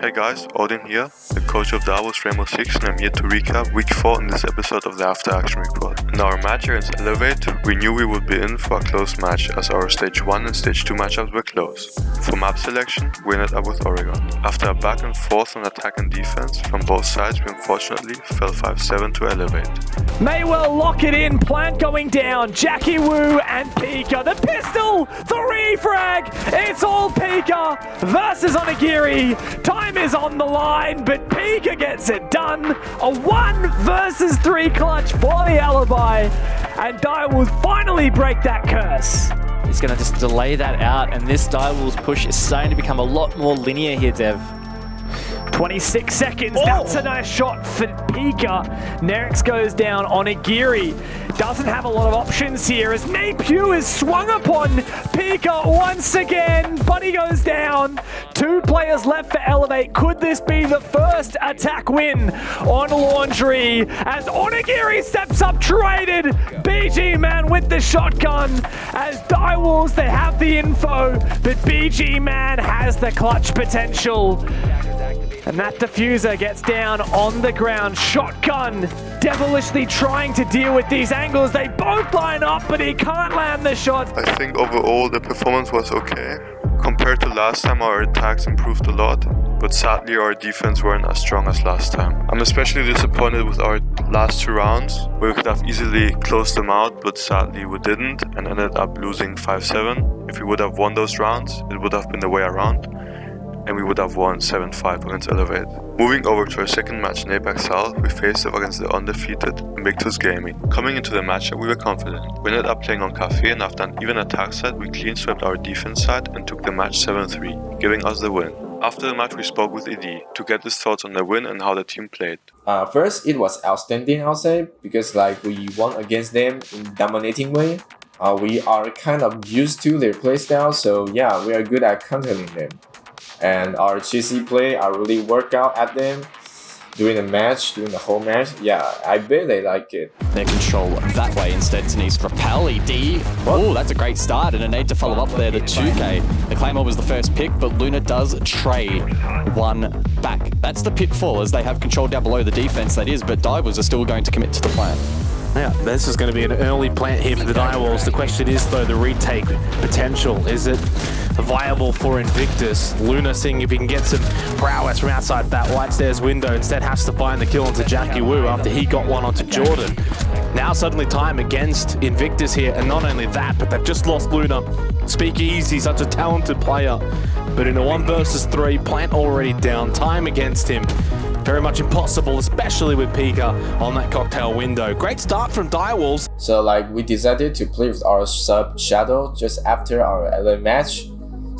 Hey guys, Odin here, the coach of Direwolves Rainbow Six and I'm here to recap week 4 in this episode of the After Action Report. In our match against Elevate, we knew we would be in for a close match as our stage 1 and stage 2 matchups were close. For map selection, we ended up with Oregon. After a back and forth on attack and defense from both sides, we unfortunately fell 5-7 to Elevate. May well lock it in, plant going down, Jackie Wu and Pika. The pistol, the refrag, it's all Pika versus Onigiri. Time is on the line, but Pika gets it done. A one versus three clutch for the alibi, and Dai will finally break that curse. He's going to just delay that out, and this Direwolves push is starting to become a lot more linear here, Dev. 26 seconds. Oh. That's a nice shot for Pika. Nerix goes down on Onigiri. Doesn't have a lot of options here as Napew is swung upon Pika once again. Buddy goes down. Two players left for Elevate. Could this be the first attack win on Laundry as Onigiri steps up traded? BG Man with the shotgun as Direwolves, they have the info, but BG Man has the clutch potential. And that defuser gets down on the ground. Shotgun devilishly trying to deal with these angles. They both line up, but he can't land the shot. I think overall the performance was okay. Compared to last time, our attacks improved a lot, but sadly our defense weren't as strong as last time. I'm especially disappointed with our last two rounds, where we could have easily closed them out, but sadly we didn't and ended up losing 5-7. If we would have won those rounds, it would have been the way around and we would have won 7-5 against Elevate. Moving over to our second match in APAC South, we faced off against the undefeated Invictus Gaming. Coming into the matchup, we were confident. We ended up playing on Cafe and after an even attack set, we clean swept our defense side and took the match 7-3, giving us the win. After the match, we spoke with ED to get his thoughts on the win and how the team played. Uh, first, it was outstanding, I'll say, because like we won against them in dominating way. Uh, we are kind of used to their playstyle, so yeah, we are good at countering them and our GC play, I really work out at them during the match, during the whole match. Yeah, I bet they like it. Their control that way instead, to Denise. Repel, ED. Oh, that's a great start, and a need to follow up there, the 2K. The Claymore was the first pick, but Luna does trade one back. That's the pitfall, as they have control down below the defense, that is, but Divers are still going to commit to the plan. Yeah, this is going to be an early plant here for the Direwolves. The question is, though, the retake potential. Is it viable for Invictus? Luna seeing if he can get some prowess from outside that white stairs window. Instead has to find the kill onto Jackie Wu after he got one onto Jordan. Now suddenly time against Invictus here, and not only that, but they've just lost Luna. Speakeasy, such a talented player. But in a one versus three, Plant already down, time against him. Very much impossible, especially with Pika on that cocktail window. Great start from Direwolves. So like we decided to play with our sub Shadow just after our LA match.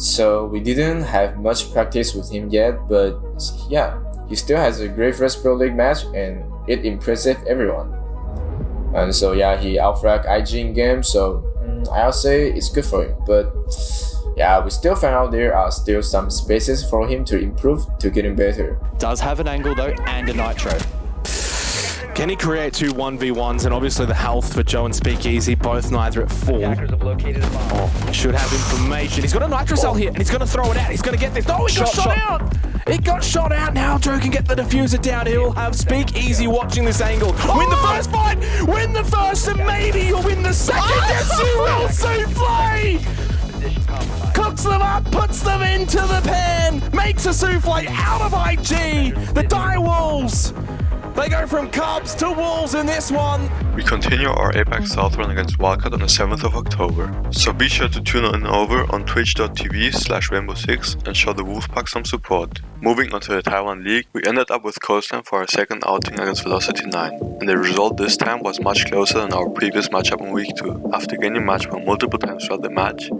So we didn't have much practice with him yet, but yeah, he still has a great first Pro League match and it impressed everyone. And so yeah, he outfragged IG in game, so mm, I'll say it's good for him. But yeah, we still found out there are still some spaces for him to improve to getting better. Does have an angle though and a nitro. Can he create two 1v1s and obviously the health for Joe and Speakeasy, both neither at full. Oh, should have information. He's got a nitro cell here and he's going to throw it out. He's going to get this. Oh, he got shot, shot out! It got shot out now. Joe can get the defuser down. He'll have Speakeasy watching this angle. Oh! Win the oh! first fight! Win the first and maybe you'll win the second. Ah! Yes, you will, Souffle! cooks them up, puts them into the pan, makes a souffle out of IG. The Die Wolves. They go from Cubs to Wolves in this one. We continue our APAC South run against Wildcat on the 7th of October. So be sure to tune in over on twitch.tv slash rainbow6 and show the Wolfpack some support. Moving on to the Taiwan League, we ended up with Coastline for our second outing against Velocity 9, and the result this time was much closer than our previous matchup in week 2. After gaining match point multiple times throughout the match,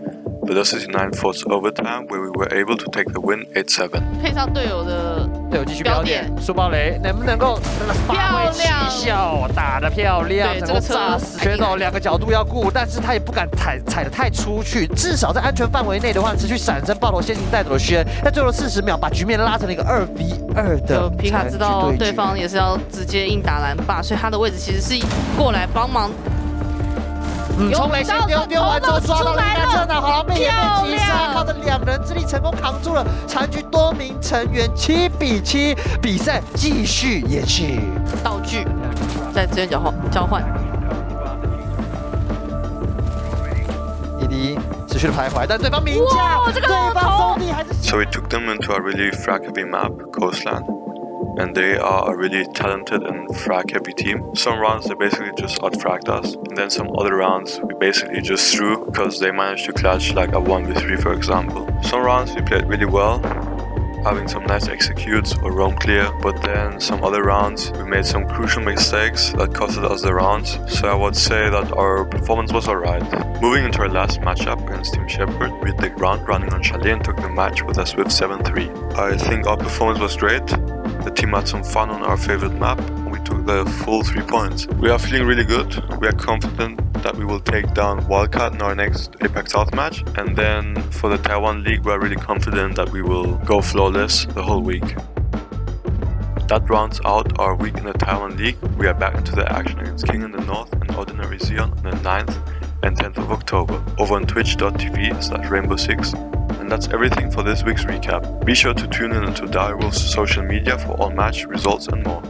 Velocity 9 forced overtime where we were able to take the win 8-7. 队友继续标点，苏暴雷能不能够发挥奇效，打得漂亮，能够炸死选手两个角度要顾，但是他也不敢踩踩得太出去，至少在安全范围内的话，持续闪身爆头先行带走了轩，在最后四十秒把局面拉成了一个二 v 二的。皮卡知道对方也是要直接硬打蓝霸，所以他的位置其实是过来帮忙。嗯，冲雷先丢丢完之后抓到了一辆车呢，好了，被也被击杀，靠着两人之力成功扛住了残局多名成员，七比七，比赛继续延续。道具在资源交换交换。ED 持续的徘徊，但对方名将，对方兄弟还是。So we took them into a really frag heavy map, Coastland. And they are a really talented and frag heavy team. Some rounds they basically just outfragged us, and then some other rounds we basically just threw because they managed to clutch like a 1v3 for example. Some rounds we played really well, having some nice executes or roam clear, but then some other rounds we made some crucial mistakes that costed us the rounds, so I would say that our performance was alright. Moving into our last matchup against Team Shepherd, we hit the ground running on Chalet and took the match with a swift 7-3. I think our performance was great, the team had some fun on our favorite map and we took the full 3 points. We are feeling really good, we are confident that we will take down Wildcat in our next APAC South match and then for the Taiwan League we are really confident that we will go flawless the whole week. That rounds out our week in the Taiwan League. We are back into the action against King in the North and Ordinary Xeon on the 9th and 10th of October over on twitch.tv slash rainbow6 and that's everything for this week's recap. Be sure to tune in to Direwolf's social media for all match results and more.